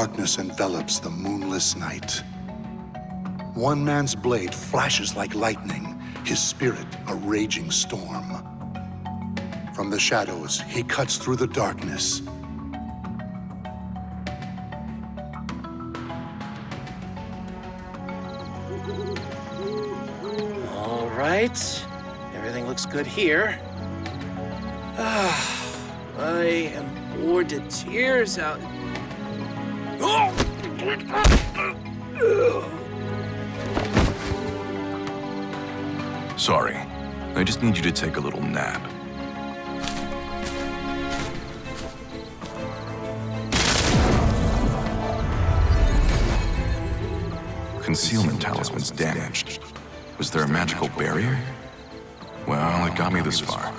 darkness envelops the moonless night. One man's blade flashes like lightning, his spirit a raging storm. From the shadows, he cuts through the darkness. All right. Everything looks good here. Ah, I am bored to tears out. Sorry. I just need you to take a little nap. Concealment talisman's damaged. Was there a magical barrier? Well, it got me this far.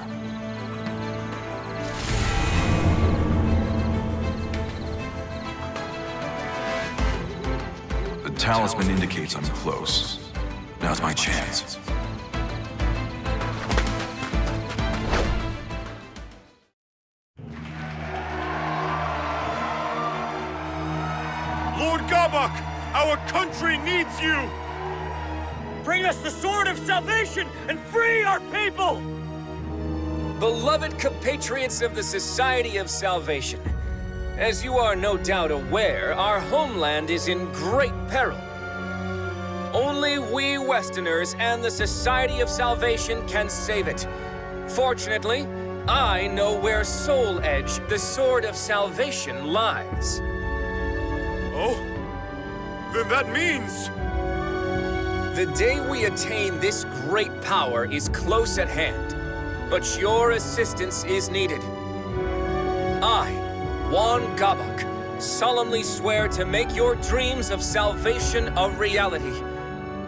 Talisman indicates I'm close. Now's my chance. Lord Gabak, our country needs you! Bring us the sword of salvation and free our people! Beloved compatriots of the Society of Salvation, as you are no doubt aware, our homeland is in great peril. Only we Westerners and the Society of Salvation can save it. Fortunately, I know where Soul Edge, the Sword of Salvation, lies. Oh? Then that means... The day we attain this great power is close at hand, but your assistance is needed. I, Juan Gabak, solemnly swear to make your dreams of salvation a reality.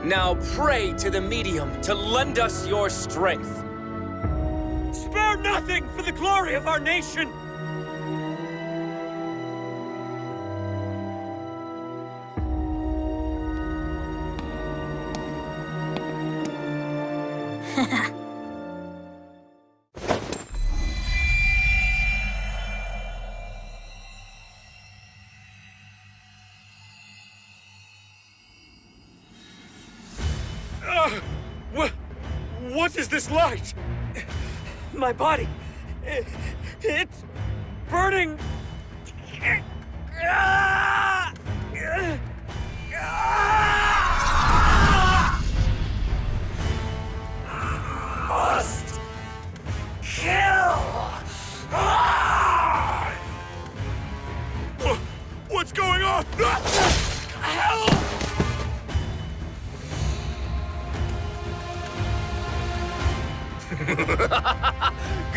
Now pray to the medium to lend us your strength. Spare nothing for the glory of our nation! Uh, this light? My body... i- It's... burning... Ah!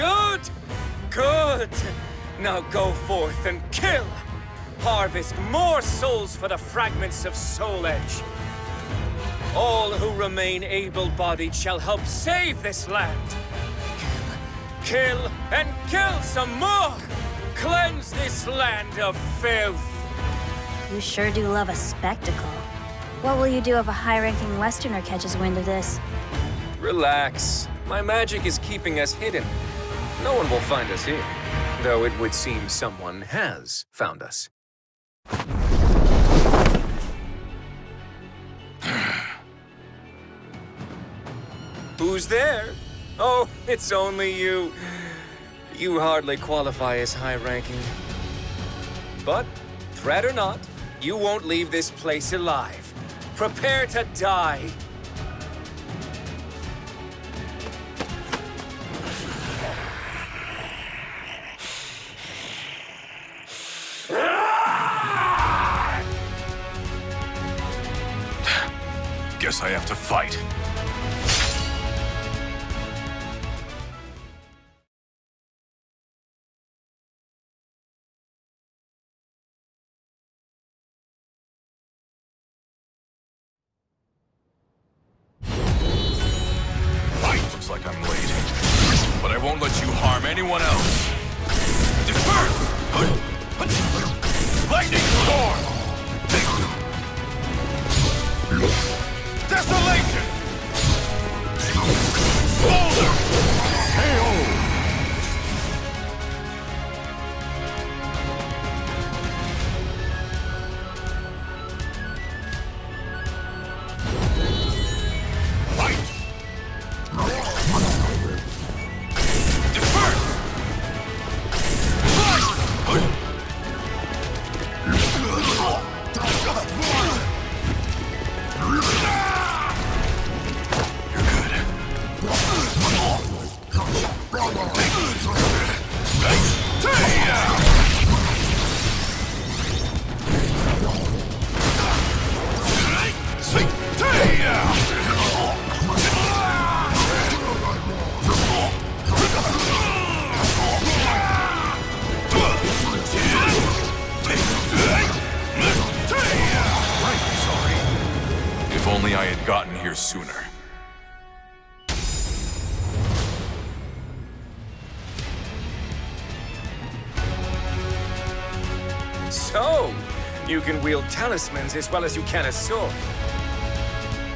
Good! Good! Now go forth and kill! Harvest more souls for the fragments of Soul Edge. All who remain able-bodied shall help save this land. Kill, kill, and kill some more! Cleanse this land of filth! You sure do love a spectacle. What will you do if a high-ranking Westerner catches wind of this? Relax. My magic is keeping us hidden. No one will find us here. Though it would seem someone has found us. Who's there? Oh, it's only you. You hardly qualify as high-ranking. But, threat or not, you won't leave this place alive. Prepare to die. Guess I have to fight. Talismans as well as you can a sword.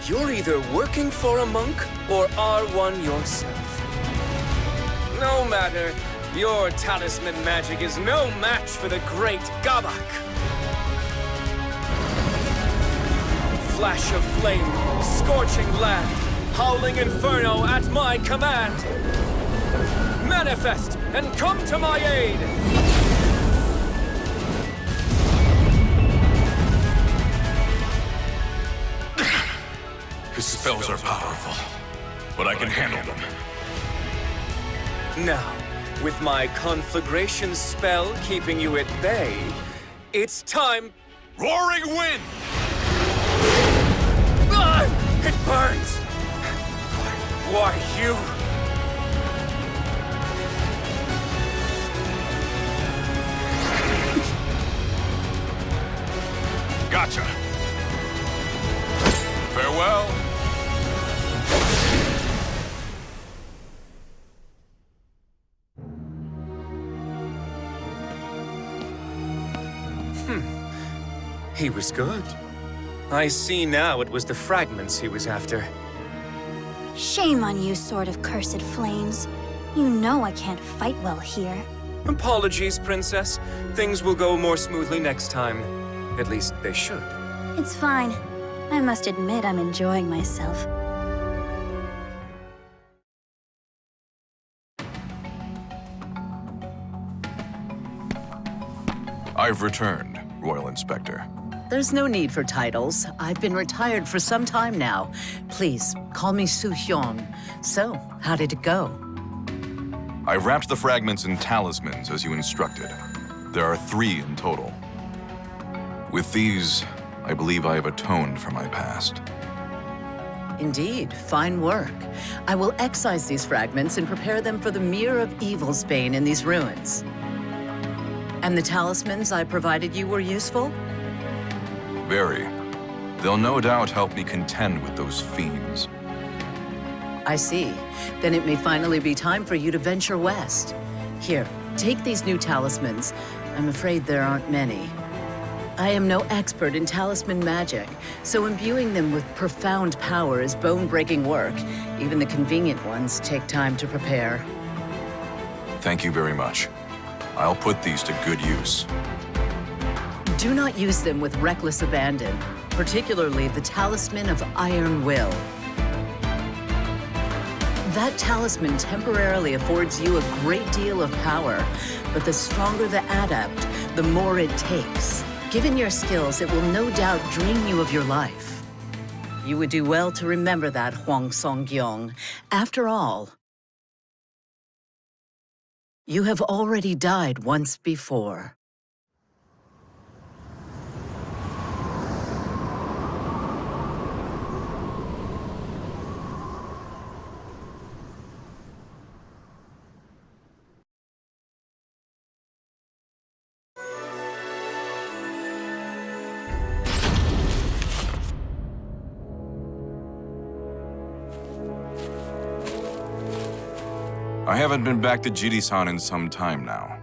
You're either working for a monk or are one yourself. No matter, your talisman magic is no match for the great Gabak. Flash of flame, scorching land, howling inferno at my command. Manifest and come to my aid! But I can handle them. Now, with my conflagration spell keeping you at bay, it's time... Roaring wind! Ah! It burns! Why, why you... He was good. I see now it was the fragments he was after. Shame on you, Sword of Cursed Flames. You know I can't fight well here. Apologies, Princess. Things will go more smoothly next time. At least they should. It's fine. I must admit I'm enjoying myself. I've returned, Royal Inspector. There's no need for titles. I've been retired for some time now. Please, call me Su Hyun. So, how did it go? I wrapped the fragments in talismans as you instructed. There are three in total. With these, I believe I have atoned for my past. Indeed, fine work. I will excise these fragments and prepare them for the Mirror of Evil's bane in these ruins. And the talismans I provided you were useful? Very. They'll no doubt help me contend with those fiends. I see. Then it may finally be time for you to venture west. Here, take these new talismans. I'm afraid there aren't many. I am no expert in talisman magic, so imbuing them with profound power is bone-breaking work. Even the convenient ones take time to prepare. Thank you very much. I'll put these to good use. Do not use them with reckless abandon, particularly the Talisman of Iron Will. That talisman temporarily affords you a great deal of power, but the stronger the adept, the more it takes. Given your skills, it will no doubt drain you of your life. You would do well to remember that, Huang Song-gyong. After all, you have already died once before. I haven't been back to Jirisan in some time now.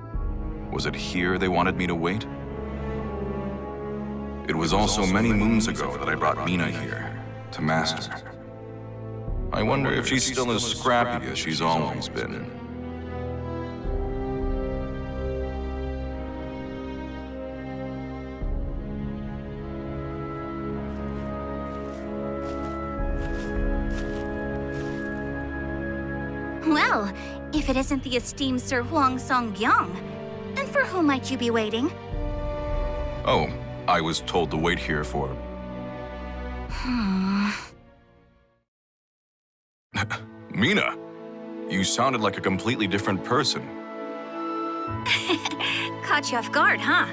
Was it here they wanted me to wait? It was also many moons ago that I brought Mina here, to Master. I wonder if she's still as scrappy as she's always been. It isn't the esteemed Sir Huang Song-gyong, then for whom might you be waiting? Oh, I was told to wait here for... Hmm. Mina! You sounded like a completely different person. Caught you off guard, huh?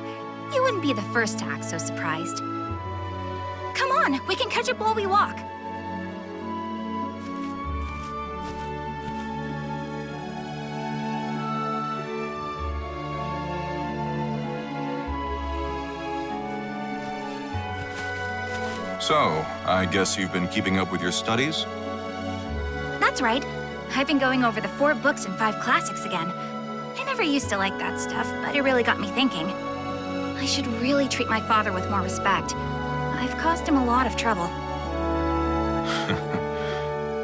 You wouldn't be the first to act so surprised. Come on, we can catch up while we walk. So, I guess you've been keeping up with your studies? That's right. I've been going over the four books and five classics again. I never used to like that stuff, but it really got me thinking. I should really treat my father with more respect. I've caused him a lot of trouble.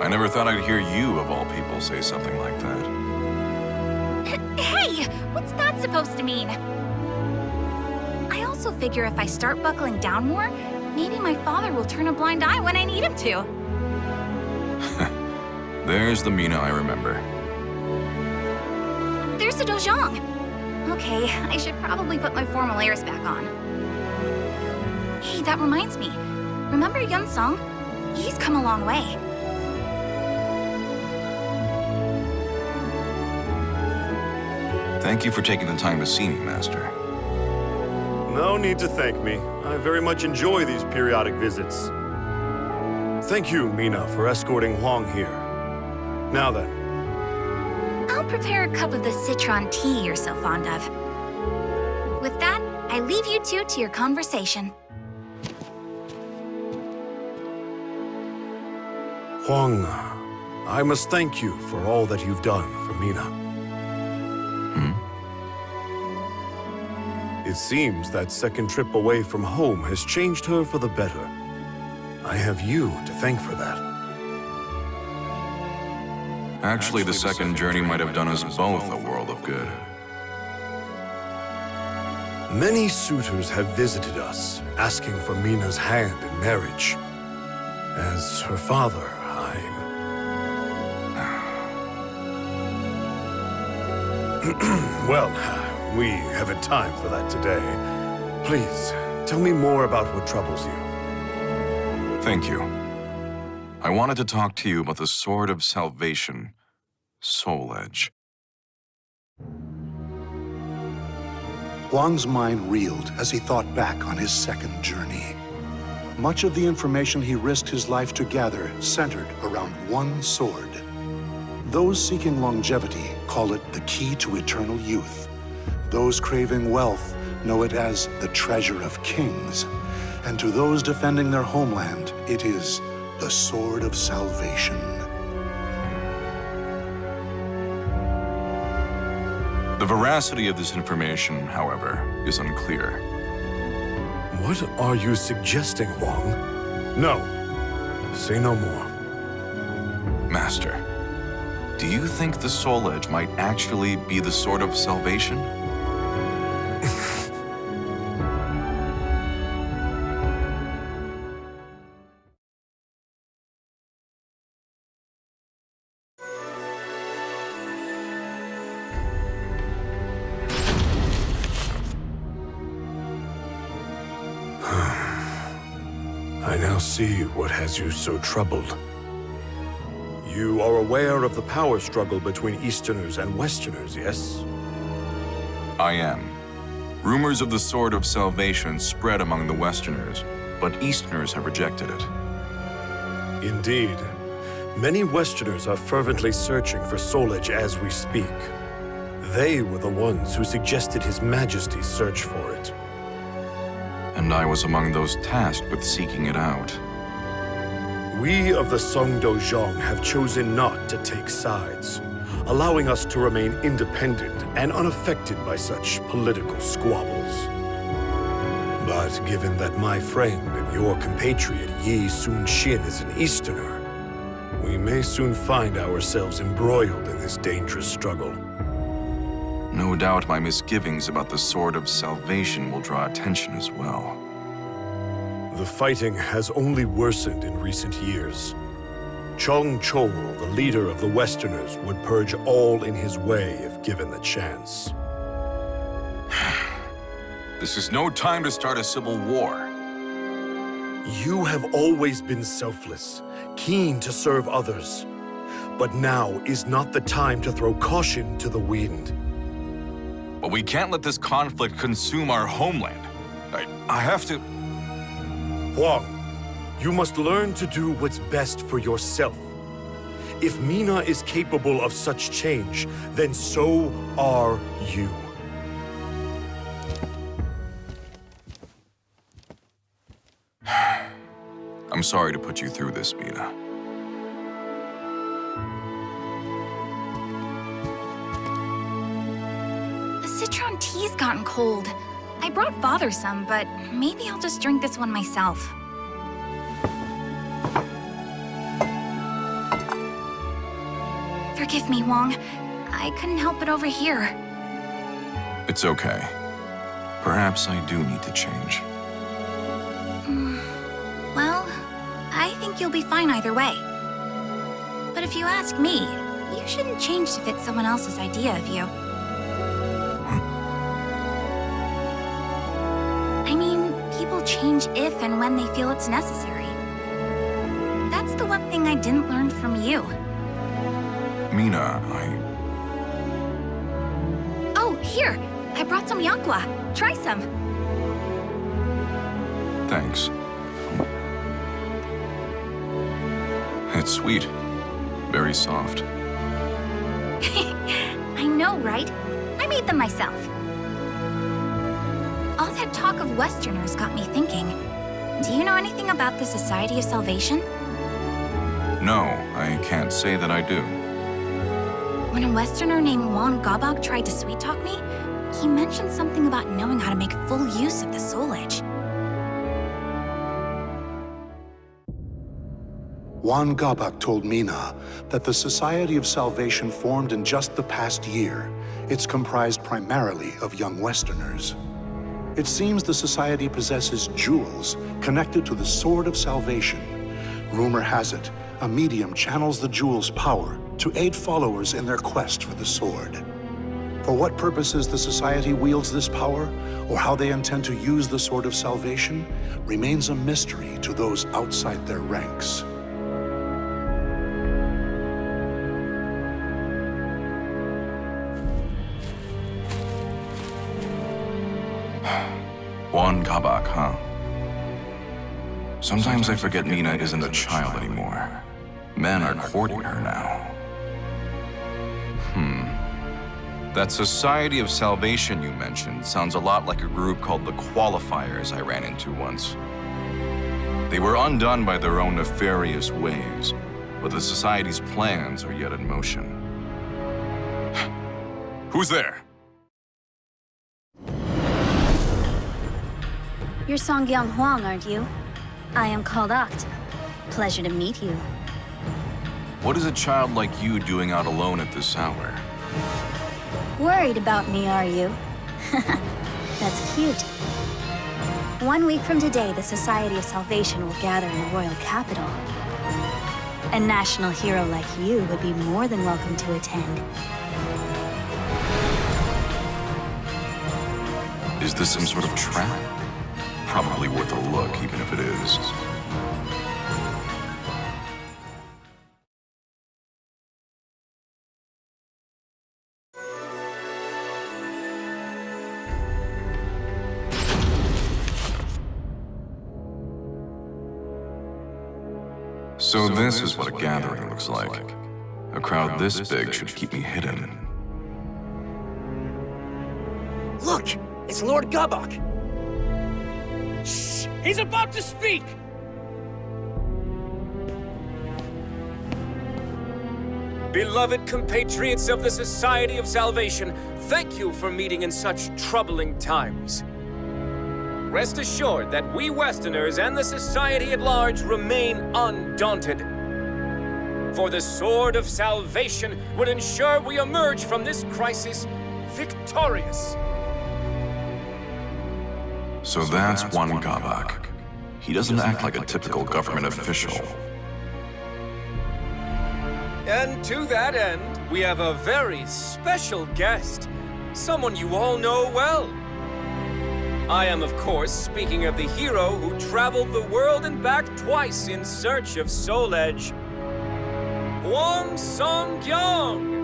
I never thought I'd hear you, of all people, say something like that. Hey! What's that supposed to mean? I also figure if I start buckling down more, maybe my father will turn a blind eye when I need him to. There's the Mina I remember. There's the Dojang. Okay, I should probably put my formal airs back on. Hey, that reminds me. Remember Yun Sung? He's come a long way. Thank you for taking the time to see me, Master. No need to thank me. I very much enjoy these periodic visits. Thank you, Mina, for escorting Huang here. Now then, I'll prepare a cup of the citron tea you're so fond of. With that, I leave you two to your conversation. Huang, I must thank you for all that you've done for Mina. It seems that second trip away from home has changed her for the better. I have you to thank for that. Actually, the second journey might have done us both a world of good. Many suitors have visited us, asking for Mina's hand in marriage. As her father, I'm... well, we haven't time for that today. Please, tell me more about what troubles you. Thank you. I wanted to talk to you about the Sword of Salvation, Soul Edge. Huang's mind reeled as he thought back on his second journey. Much of the information he risked his life to gather centered around one sword. Those seeking longevity call it the key to eternal youth. Those craving wealth know it as the treasure of kings. And to those defending their homeland, it is the sword of salvation. The veracity of this information, however, is unclear. What are you suggesting, Huang? No. Say no more. Master, do you think the Soul Edge might actually be the Sword of Salvation? Has you so troubled. You are aware of the power struggle between Easterners and Westerners, yes? I am. Rumors of the Sword of Salvation spread among the Westerners, but Easterners have rejected it. Indeed. Many Westerners are fervently searching for Soul Edge as we speak. They were the ones who suggested His Majesty's search for it. And I was among those tasked with seeking it out. We of the Song Dojang have chosen not to take sides, allowing us to remain independent and unaffected by such political squabbles. But given that my friend and your compatriot Yi Sun Shin is an Easterner, we may soon find ourselves embroiled in this dangerous struggle. No doubt my misgivings about the Sword of Salvation will draw attention as well. The fighting has only worsened in recent years. Chong Chol, the leader of the Westerners, would purge all in his way if given the chance. This is no time to start a civil war. You have always been selfless, keen to serve others. But now is not the time to throw caution to the wind. But we can't let this conflict consume our homeland. I, I have to... Huang, you must learn to do what's best for yourself. If Mina is capable of such change, then so are you. I'm sorry to put you through this, Mina. The citron tea's gotten cold. I brought Father some, but maybe I'll just drink this one myself. Forgive me, Huang. I couldn't help it over here. It's okay. Perhaps I do need to change. Hmm. Well, I think you'll be fine either way. But if you ask me, you shouldn't change to fit someone else's idea of you. Change if and when they feel it's necessary. That's the one thing I didn't learn from you. Mina, I... Oh, here! I brought some yakwa. Try some. Thanks. It's sweet. Very soft. I know, right? I made them myself. All that talk of Westerners got me thinking. Do you know anything about the Society of Salvation? No, I can't say that I do. When a Westerner named Juan Gabak tried to sweet-talk me, he mentioned something about knowing how to make full use of the Soul Edge. Juan Gabak told Mina that the Society of Salvation formed in just the past year. It's comprised primarily of young Westerners. It seems the Society possesses jewels connected to the Sword of Salvation. Rumor has it, a medium channels the jewel's power to aid followers in their quest for the sword. For what purposes the Society wields this power, or how they intend to use the Sword of Salvation, remains a mystery to those outside their ranks. Sometimes I forget Mina isn't a child anymore. Men are courting her now. Hmm. That Society of Salvation you mentioned sounds a lot like a group called the Qualifiers I ran into once. They were undone by their own nefarious ways, but the Society's plans are yet in motion. Who's there? You're Songgyang Huang, aren't you? I am called Oct. Pleasure to meet you. What is a child like you doing out alone at this hour? Worried about me, are you? That's cute. One week from today, the Society of Salvation will gather in the royal capital. A national hero like you would be more than welcome to attend. Is this some sort of trap? Probably worth a look, even if it is. So this is what a gathering looks like. A crowd this big should keep me hidden. Look! It's Lord Gabak! He's about to speak! Beloved compatriots of the Society of Salvation, thank you for meeting in such troubling times. Rest assured that we Westerners and the Society at large remain undaunted. For the Sword of Salvation would ensure we emerge from this crisis victorious. So that's Juan Gabak. He doesn't act like a typical government official. And to that end, we have a very special guest. Someone you all know well. I am, of course, speaking of the hero who traveled the world and back twice in search of Soul Edge. Huang Song Kyung!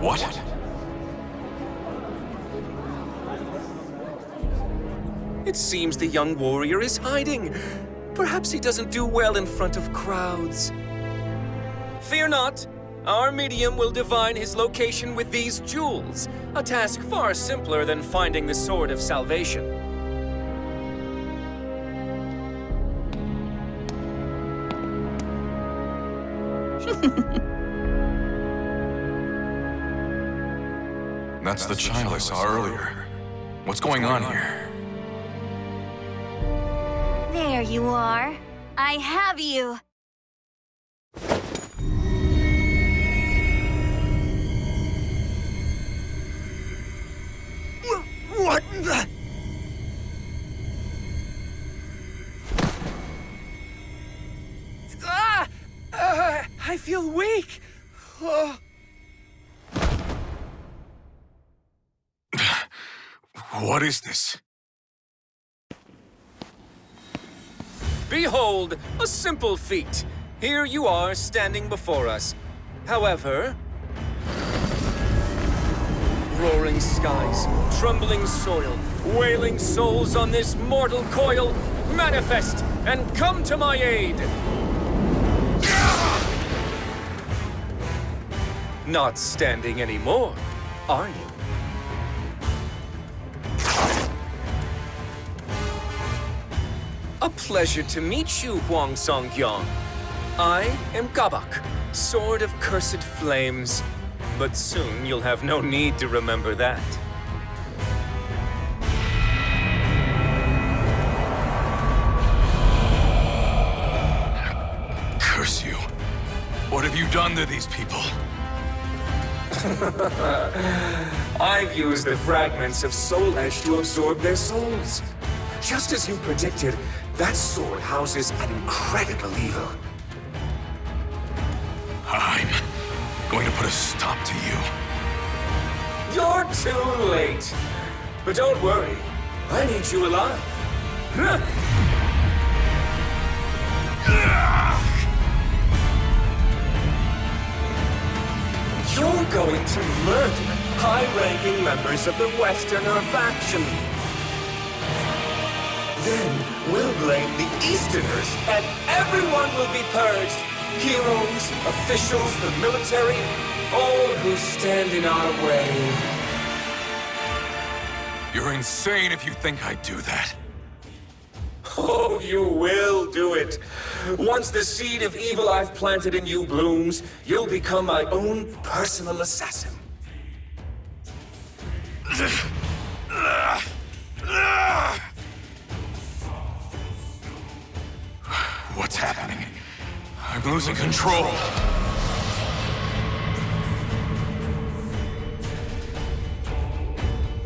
What? It seems the young warrior is hiding. Perhaps he doesn't do well in front of crowds. Fear not. Our medium will divine his location with these jewels, a task far simpler than finding the Sword of Salvation. That's the child I saw earlier. What's going on here? There you are. I have you. What the? Ah! Uh, I feel weak. Oh. What is this? Behold, a simple feat. Here you are standing before us. However, roaring skies, trembling soil, wailing souls on this mortal coil, manifest and come to my aid! Not standing anymore, are you? A pleasure to meet you, Huang Song-kyong. I am Gabak, Sword of Cursed Flames. But soon you'll have no need to remember that. Curse you. What have you done to these people? I've used the fragments of Soul Edge to absorb their souls. Just as you predicted, that sword houses an incredible evil. I'm going to put a stop to you. You're too late. But don't worry, I need you alive. You're going to murder high-ranking members of the Westerner faction. Then we'll blame the Easterners, and everyone will be purged. Heroes, officials, the military, all who stand in our way. You're insane if you think I'd do that. Oh, you will do it. Once the seed of evil I've planted in you blooms, you'll become my own personal assassin. What's happening? I'm losing control.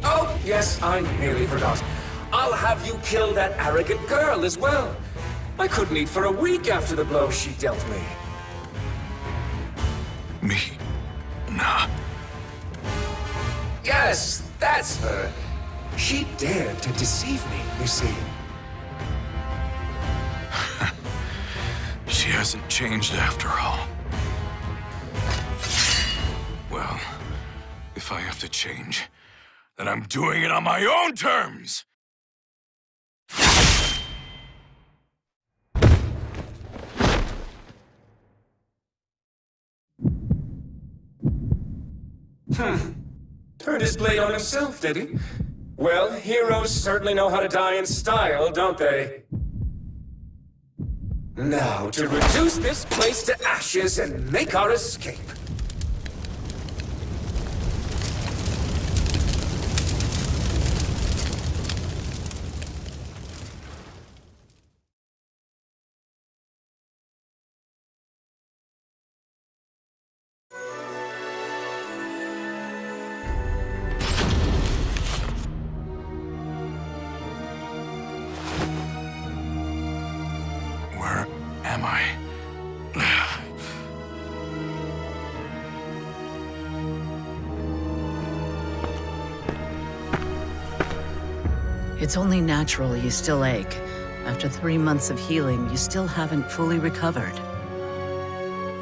Oh, yes, I nearly forgot. I'll have you kill that arrogant girl as well. I couldn't eat for a week after the blow she dealt me. Me? Nah. Yes, that's her. She dared to deceive me, you see. She hasn't changed after all. Well, if I have to change, then I'm doing it on my own terms! Hmm. Turned his blade on himself, did he? Well, heroes certainly know how to die in style, don't they? Now, to reduce this place to ashes and make our escape. It's only natural you still ache. After three months of healing, you still haven't fully recovered.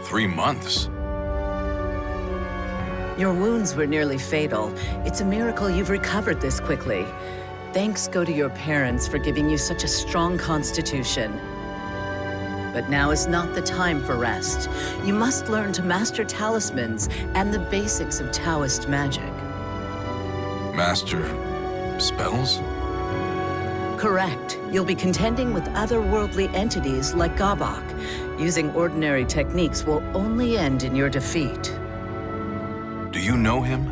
Three months? Your wounds were nearly fatal. It's a miracle you've recovered this quickly. Thanks go to your parents for giving you such a strong constitution. But now is not the time for rest. You must learn to master talismans and the basics of Taoist magic. Master... spells? Correct. You'll be contending with otherworldly entities like Gabak. Using ordinary techniques will only end in your defeat. Do you know him?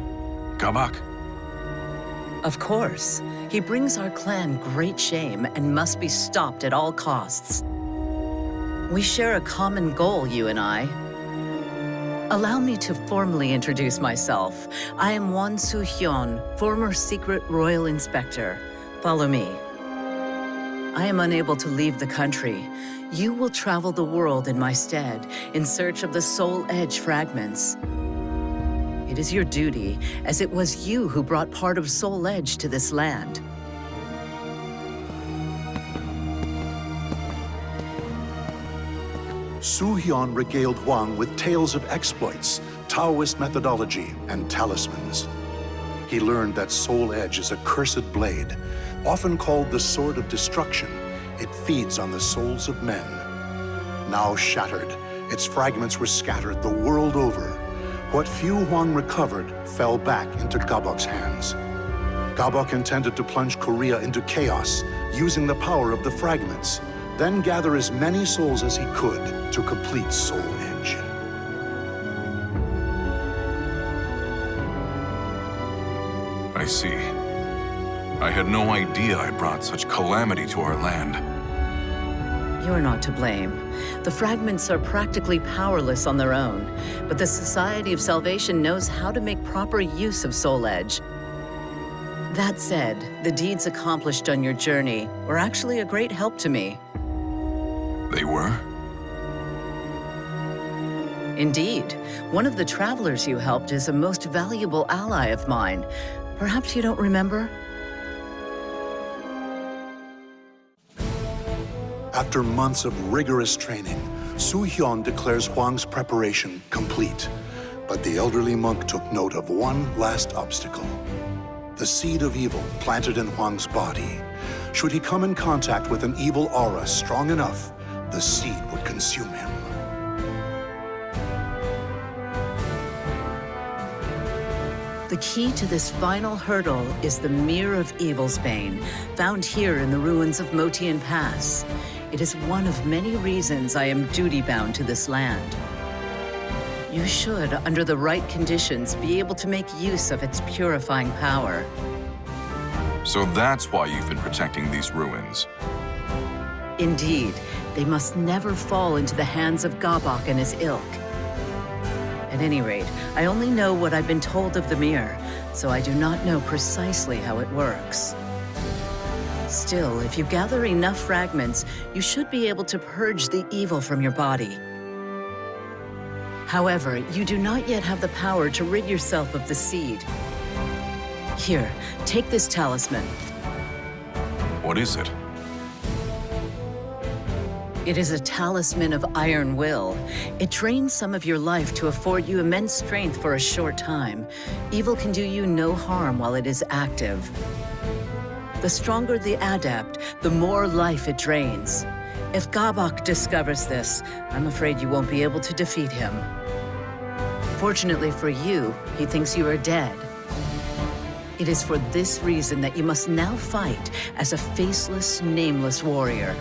Gabak? Of course. He brings our clan great shame and must be stopped at all costs. We share a common goal, you and I. Allow me to formally introduce myself. I am Wan Su-hyun, former secret royal inspector. Follow me. I am unable to leave the country. You will travel the world in my stead, in search of the Soul Edge fragments. It is your duty, as it was you who brought part of Soul Edge to this land. Su Hyun regaled Huang with tales of exploits, Taoist methodology, and talismans. He learned that Soul Edge is a cursed blade, often called the Sword of Destruction. It feeds on the souls of men. Now shattered, its fragments were scattered the world over. What few Huang recovered fell back into Gabak's hands. Gabok intended to plunge Korea into chaos, using the power of the fragments, then gather as many souls as he could to complete Soul Edge. I see. I had no idea I brought such calamity to our land. You're not to blame. The fragments are practically powerless on their own, but the Society of Salvation knows how to make proper use of Soul Edge. That said, the deeds accomplished on your journey were actually a great help to me. They were? Indeed. One of the travelers you helped is a most valuable ally of mine. Perhaps you don't remember? After months of rigorous training, Su Hyun declares Huang's preparation complete. But the elderly monk took note of one last obstacle. The seed of evil planted in Huang's body. Should he come in contact with an evil aura strong enough, the seed would consume him. The key to this final hurdle is the Mirror of Evil's Bane, found here in the ruins of Motian Pass. It is one of many reasons I am duty-bound to this land. You should, under the right conditions, be able to make use of its purifying power. So that's why you've been protecting these ruins. Indeed, they must never fall into the hands of Gabak and his ilk. At any rate, I only know what I've been told of the mirror, so I do not know precisely how it works. Still, if you gather enough fragments, you should be able to purge the evil from your body. However, you do not yet have the power to rid yourself of the seed. Here, take this talisman. What is it? It is a talisman of iron will. It drains some of your life to afford you immense strength for a short time. Evil can do you no harm while it is active. The stronger the adept, the more life it drains. If Gabak discovers this, I'm afraid you won't be able to defeat him. Fortunately for you, he thinks you are dead. It is for this reason that you must now fight as a faceless, nameless warrior.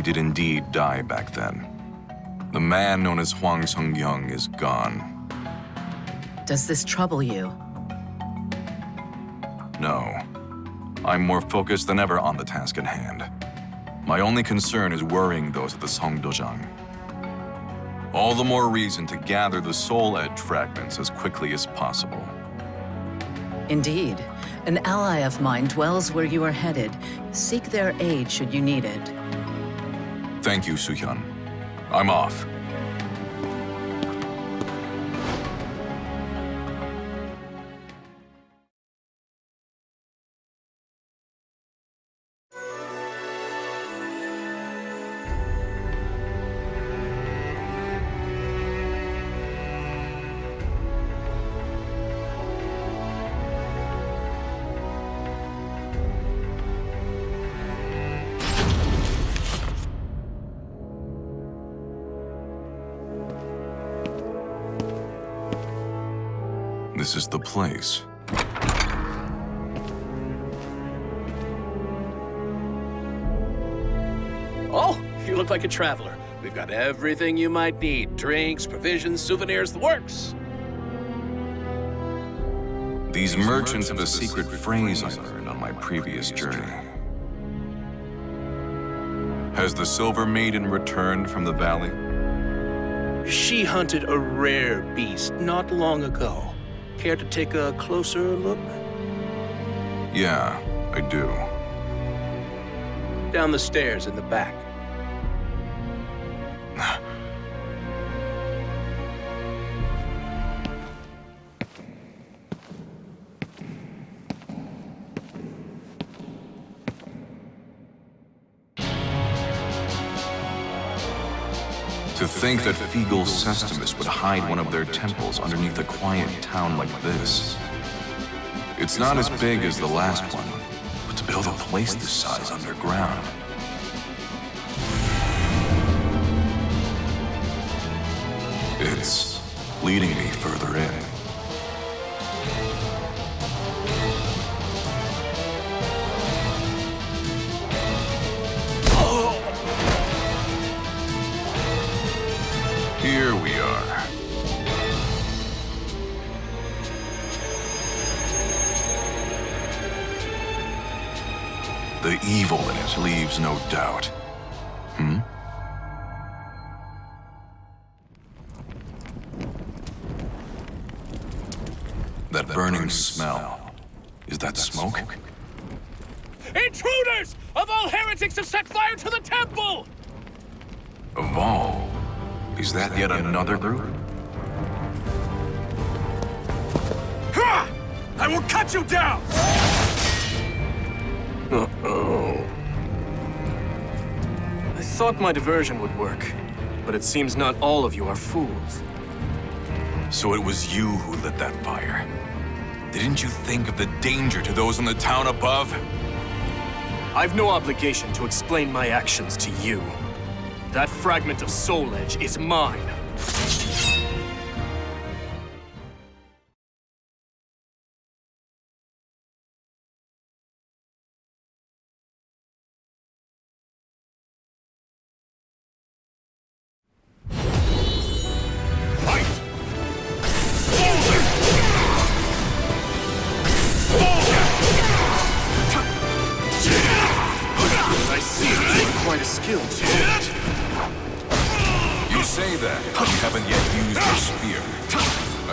I did indeed die back then. The man known as Huang Song-gyong is gone. Does this trouble you? No. I'm more focused than ever on the task at hand. My only concern is worrying those at the Songdojang. All the more reason to gather the Soul Edge fragments as quickly as possible. Indeed. An ally of mine dwells where you are headed. Seek their aid should you need it. Thank you, Suhyun. I'm off. Traveler. We've got everything you might need. Drinks, provisions, souvenirs, the works. These merchants have a secret phrase I learned on my previous journey. Has the Silver Maiden returned from the valley? She hunted a rare beast not long ago. Care to take a closer look? Yeah, I do. Down the stairs in the back. Think that Fygul Cestemus would hide one of their temples underneath a quiet town like this. It's not as big as the last one, but to build a place this size underground. It's leading me further in. The evil in it leaves no doubt. Thought my diversion would work, but it seems not all of you are fools. So it was you who lit that fire. Didn't you think of the danger to those in the town above? I've no obligation to explain my actions to you. That fragment of Soul Edge is mine.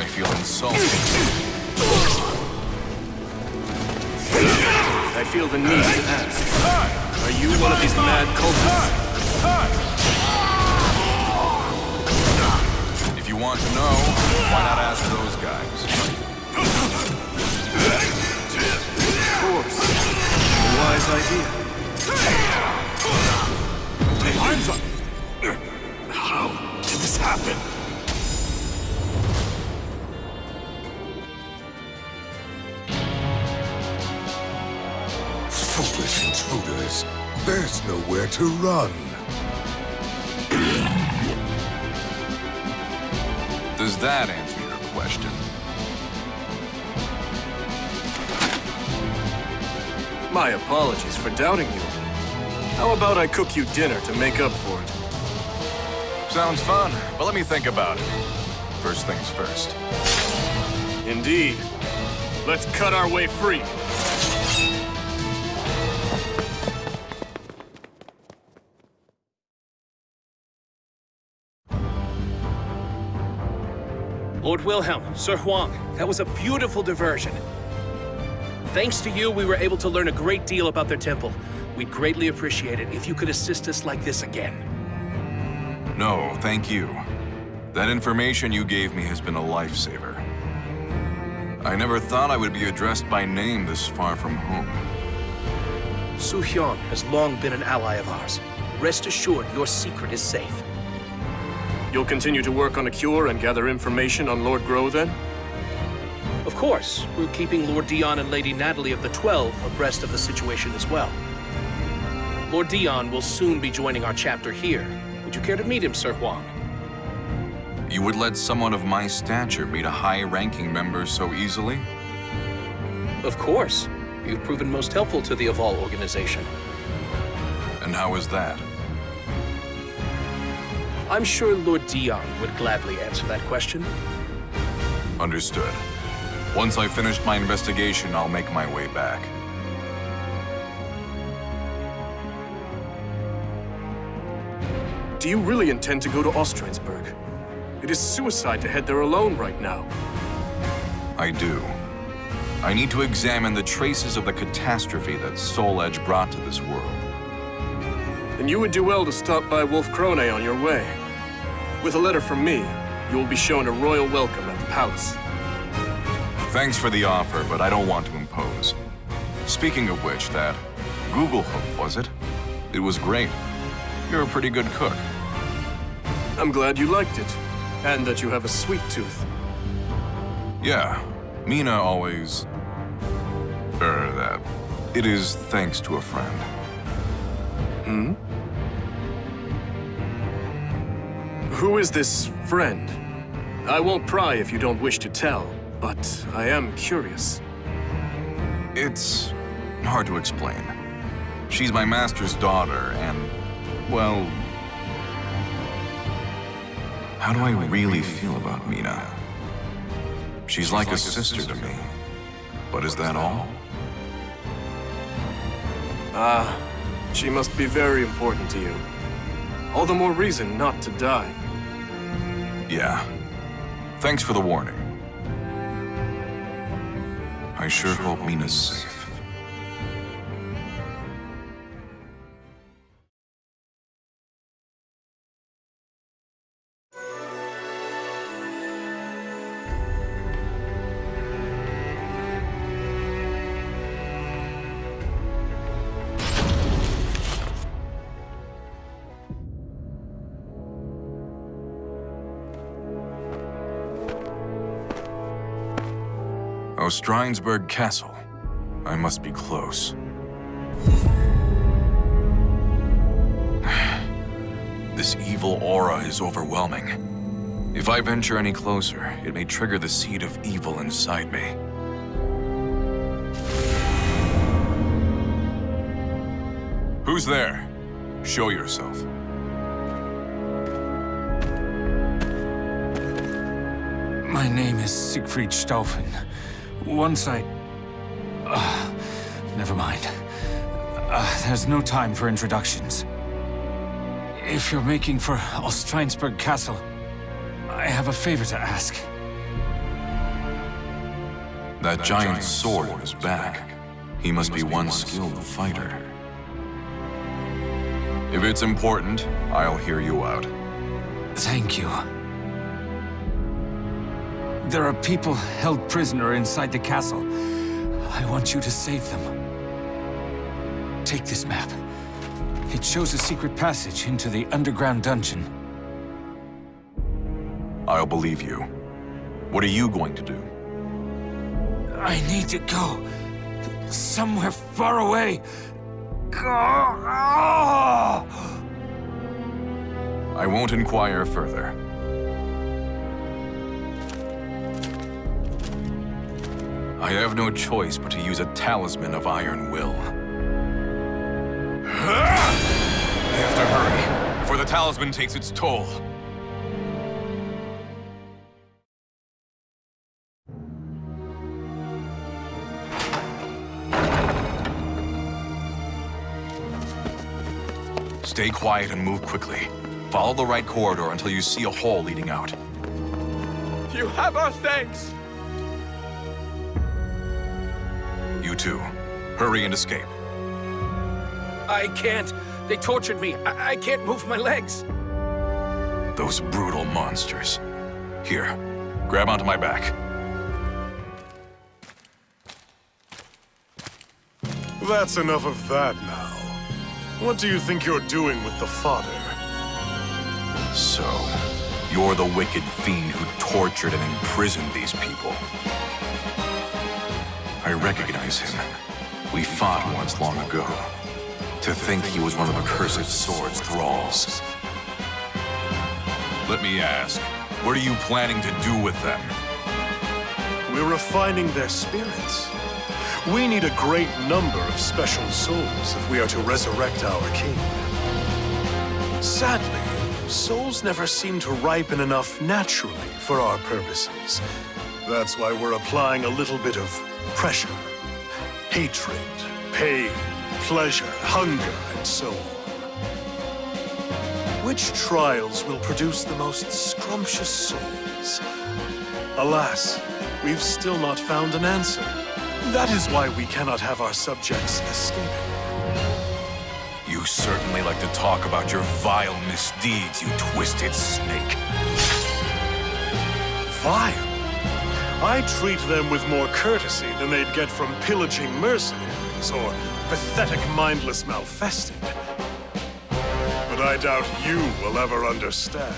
Feel insulted. I feel the need to ask. Are you one of these mad cultists? If you want to know, why not ask those guys? Of course. A wise idea. Arms up! How did this happen? Foolish intruders. There's nowhere to run. Does that answer your question? My apologies for doubting you. How about I cook you dinner to make up for it? Sounds fun, but let me think about it. First things first. Indeed. Let's cut our way free. Lord Wilhelm, Sir Huang, that was a beautiful diversion. Thanks to you, we were able to learn a great deal about their temple. We'd greatly appreciate it if you could assist us like this again. No, thank you. That information you gave me has been a lifesaver. I never thought I would be addressed by name this far from home. Su Hyun has long been an ally of ours. Rest assured, your secret is safe. You'll continue to work on a cure and gather information on Lord Grøh then? Of course, we're keeping Lord Dion and Lady Natalie of the Twelve abreast of the situation as well. Lord Dion will soon be joining our chapter here. Would you care to meet him, Sir Huang? You would let someone of my stature meet a high-ranking member so easily? Of course. You've proven most helpful to the Aval organization. And how is that? I'm sure Lord Dion would gladly answer that question. Understood. Once I've finished my investigation, I'll make my way back. Do you really intend to go to Ostrheinsburg? It is suicide to head there alone right now. I do. I need to examine the traces of the catastrophe that Soul Edge brought to this world. Then you would do well to stop by Wolfkrone on your way. With a letter from me, you will be shown a royal welcome at the palace. Thanks for the offer, but I don't want to impose. Speaking of which, that Google hook, was it? It was great. You're a pretty good cook. I'm glad you liked it, and that you have a sweet tooth. Yeah, Mina always... Er, that. It is thanks to a friend. Hmm? Who is this friend? I won't pry if you don't wish to tell, but I am curious. It's hard to explain. She's my master's daughter, and, well... How do I really feel about Mina? She's like a sister to me. But is that all? Ah, she must be very important to you. All the more reason not to die. Yeah. Thanks for the warning. I sure hope Mina's safe. Ostrheinsburg Castle. I must be close. This evil aura is overwhelming. If I venture any closer, it may trigger the seed of evil inside me. Who's there? Show yourself. My name is Siegfried Schtauffen. Once I... Uh, never mind. Uh, there's no time for introductions. If you're making for Ostrheinsburg Castle, I have a favor to ask. That giant sword on his back. He must be one skilled fighter. If it's important, I'll hear you out. Thank you. There are people held prisoner inside the castle. I want you to save them. Take this map. It shows a secret passage into the underground dungeon. I'll believe you. What are you going to do? I need to go. Somewhere far away. Go! I won't inquire further. I have no choice but to use a talisman of iron will. I have to hurry, before the talisman takes its toll. Stay quiet and move quickly. Follow the right corridor until you see a hole leading out. You have our thanks! You too. Hurry and escape. I can't. They tortured me. I, I can't move my legs. Those brutal monsters. Here, grab onto my back. That's enough of that now. What do you think you're doing with the fodder? So, you're the wicked fiend who tortured and imprisoned these people. I recognize him. We fought once long ago. To think he was one of Accursed Sword's thralls. Let me ask, what are you planning to do with them? We're refining their spirits. We need a great number of special souls if we are to resurrect our king. Sadly, souls never seem to ripen enough naturally for our purposes. That's why we're applying a little bit of pressure. Hatred, pain, pleasure, hunger, and so on. Which trials will produce the most scrumptious souls? Alas, we've still not found an answer. That is why we cannot have our subjects escaping. You certainly like to talk about your vile misdeeds, you twisted snake. Vile? I treat them with more courtesy than they'd get from pillaging mercenaries or pathetic mindless malfested. But I doubt you will ever understand.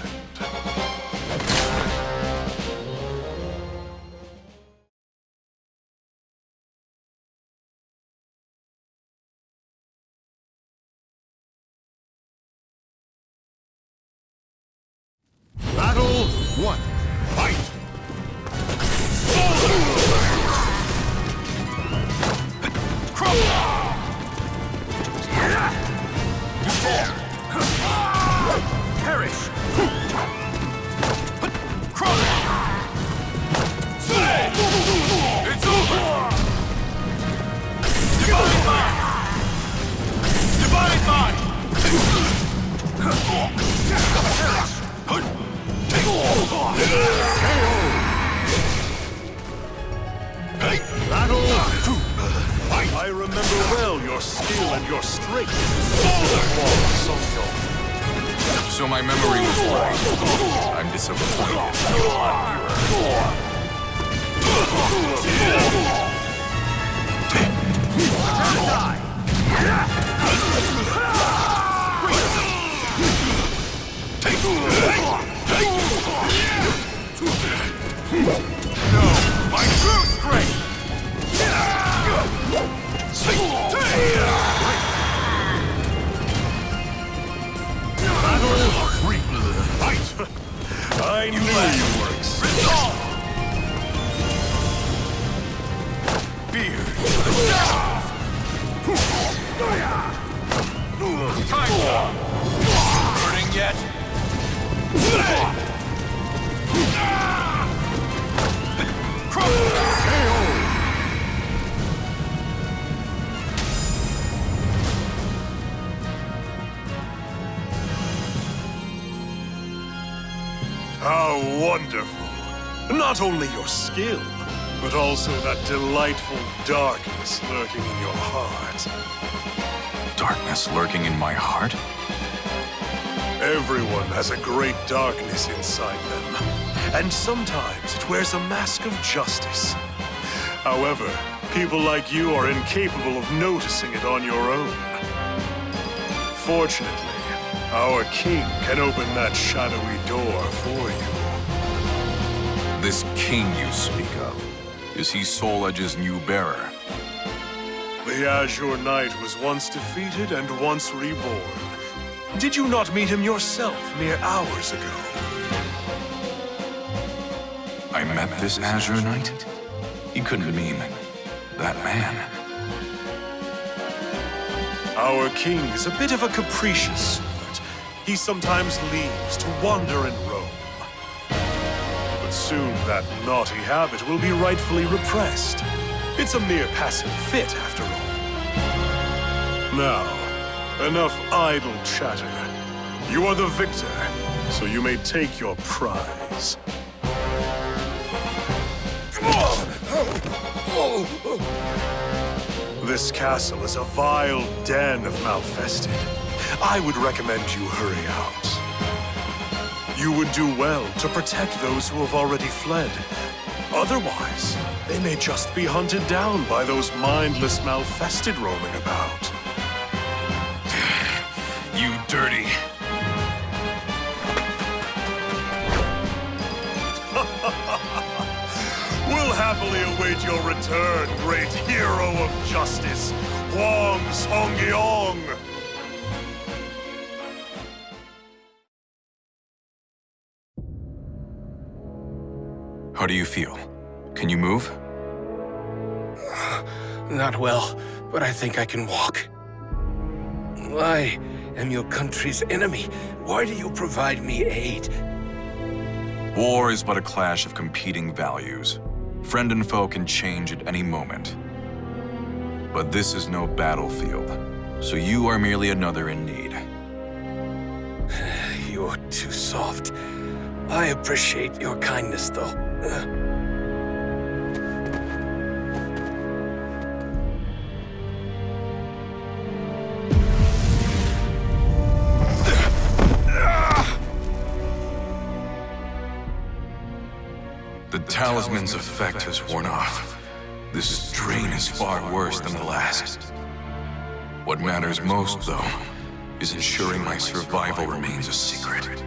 Not only your skill, but also that delightful darkness lurking in your heart. Darkness lurking in my heart? Everyone has a great darkness inside them, and sometimes it wears a mask of justice. However, people like you are incapable of noticing it on your own. Fortunately, our king can open that shadowy door for you. This king you speak of, is he Soul Edge's new bearer? The Azure Knight was once defeated and once reborn. Did you not meet him yourself mere hours ago? I met this Azure Knight? He couldn't mean that man. Our king is a bit of a capricious sort. He sometimes leaves to wander and roam. Soon that naughty habit will be rightfully repressed. It's a mere passing fit, after all. Now, enough idle chatter. You are the victor, so you may take your prize. This castle is a vile den of malfested. I would recommend you hurry out. You would do well to protect those who have already fled. Otherwise, they may just be hunted down by those mindless malfested roaming about. You dirty. We'll happily await your return, great hero of justice, Huang Song-gyong! Do you feel? Can you move? Not well, but I think I can walk. I am your country's enemy. Why do you provide me aid? War is but a clash of competing values. Friend and foe can change at any moment. But this is no battlefield, so you are merely another in need. You're too soft. I appreciate your kindness, though. The talisman's effect has worn off. This drain is far worse than the last. What matters most, though, is ensuring my survival remains a secret.